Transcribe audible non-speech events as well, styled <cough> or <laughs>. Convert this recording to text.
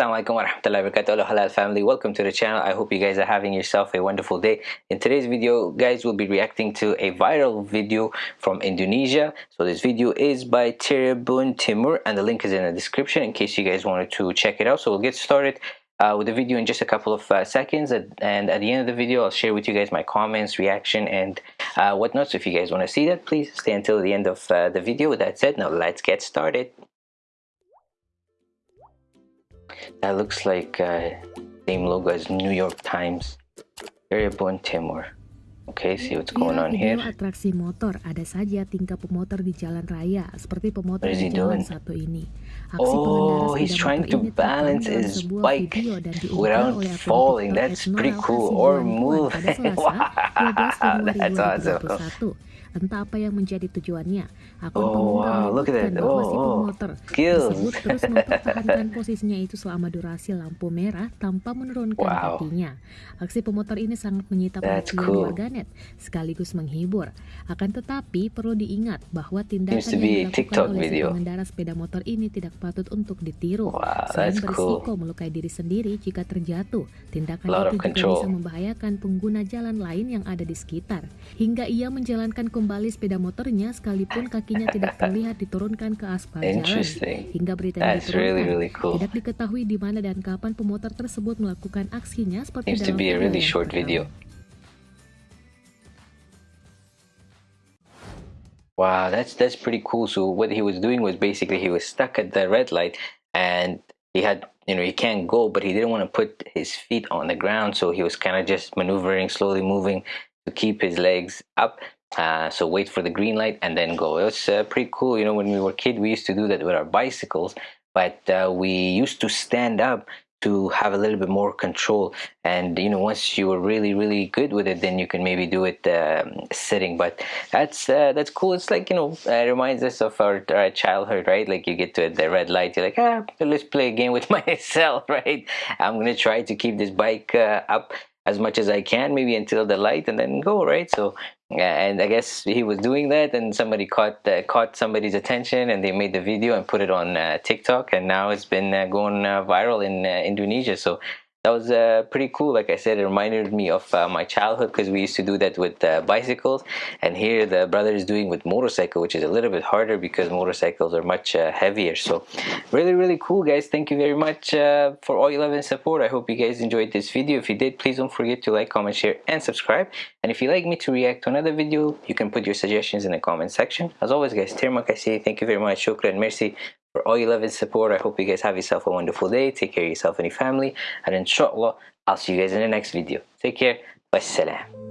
alaikum wa rahmatullahi wa barakatuh halal family. Welcome to the channel. I hope you guys are having yourself a wonderful day. In today's video guys we'll be reacting to a viral video from indonesia. So this video is by Tribun Timur and the link is in the description in case you guys wanted to check it out. So we'll get started uh, with the video in just a couple of uh, seconds. And at the end of the video I'll share with you guys my comments reaction and uh, whatnot. So if you guys want to see that please stay until the end of uh, the video. With that said now let's get started That looks like uh, same logo as New York Times. Tribun Timur. Okay, see what's going on here. atraksi motor, ada saja tingkah pemotor di jalan raya, seperti pemotor di jalan satu ini. Aksi oh, he's trying to balance his bike without falling. That's pretty cool. Or move. wow, <laughs> that's awesome. Entah apa yang menjadi tujuannya. Akun oh, pengunggah wow, menyebutkan bahwa oh, si pemotor tersebut terus mempertahankan posisinya itu selama durasi lampu merah tanpa menurunkan wow. kakinya. Aksi pemotor ini sangat menyita perhatian cool. warganet sekaligus menghibur. Akan tetapi perlu diingat bahwa tindakan yang dilakukan oleh si pengendara sepeda motor ini tidak patut untuk ditiru. Wow, Selain berisiko cool. melukai diri sendiri jika terjatuh, tindakan itu juga bisa membahayakan pengguna jalan lain yang ada di sekitar. Hingga ia menjalankan kembali sepeda motornya sekalipun kakinya tidak terlihat diturunkan ke aspal jalan. Hingga berita yang diturunkan, really, really cool. tidak diketahui di mana dan kapan pemotor tersebut melakukan aksinya seperti Seems dalam to be a really short video. Wow, that's that's pretty cool. So what he was doing was basically he was stuck at the red light and he had you know he can't go but he didn't want to put his feet on the ground so he was kind of just maneuvering slowly moving to keep his legs up uh, so wait for the green light and then go. It was uh, pretty cool you know when we were kid we used to do that with our bicycles but uh, we used to stand up to have a little bit more control. And you know once you were really really good with it then you can maybe do it um, sitting. But that's uh, that's cool. It's like you know it reminds us of our, our, childhood right? Like you get to the red light you're like ah let's play a game with <laughs> myself right? I'm gonna try to keep this bike uh, up as much as I can, maybe until the light, and then go right. So, and I guess he was doing that, and somebody caught uh, caught somebody's attention, and they made the video and put it on uh, TikTok, and now it's been uh, going uh, viral in uh, Indonesia. So that was uh, pretty cool. Like i said it reminded me of uh, my childhood because we used to do that with uh, bicycles. And here the brother is doing with motorcycle which is a little bit harder because motorcycles are much uh, heavier. So really really cool guys. Thank you very much uh, for all your love and support. I hope you guys enjoyed this video. If you did please don't forget to like comment share and subscribe. And if you like me to react to another video you can put your suggestions in the comment section. As always guys terima kasih thank you very much. Shukran merci for all your love and support. I hope you guys have yourself a wonderful day. Take care of yourself and your family. And inshallah, I'll see you guys in the next video. Take care. Wassalam.